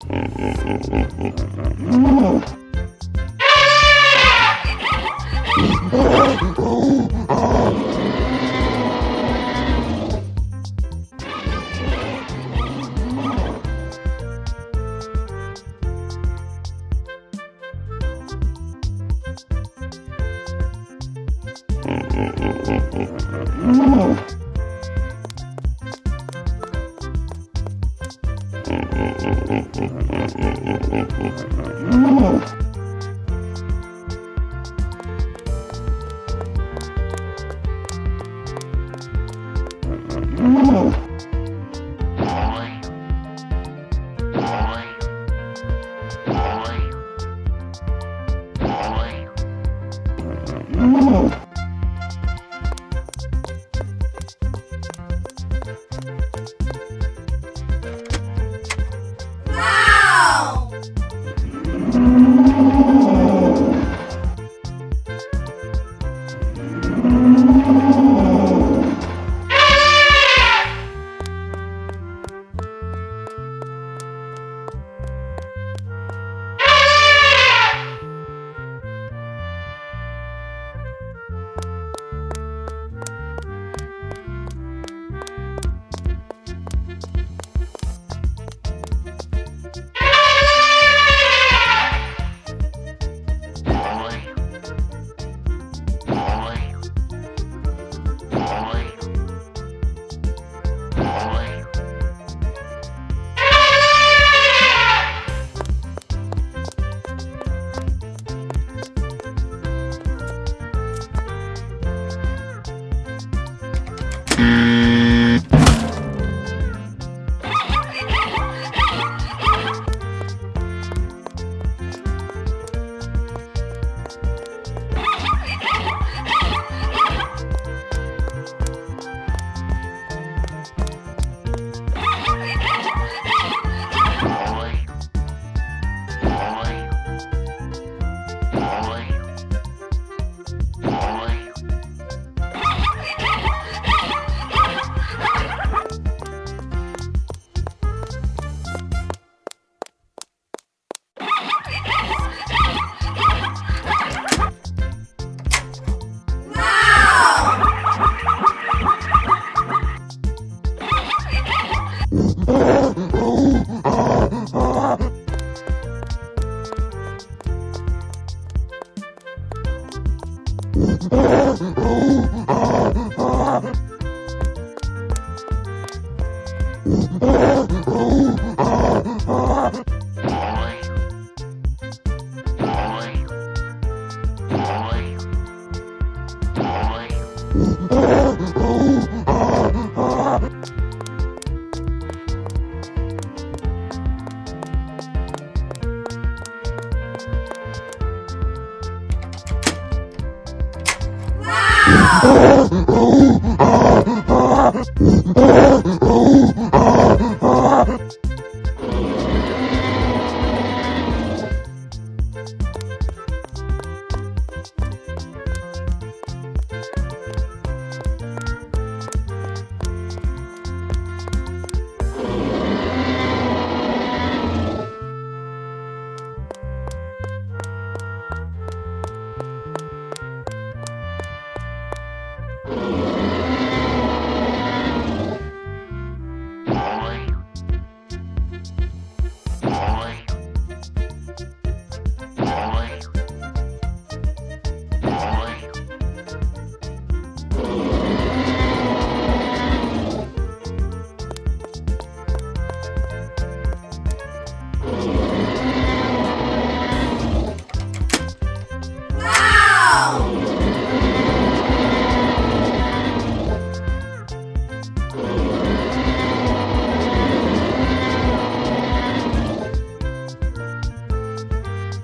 Mm-hmm. Oh! Mm. Oh! Ah!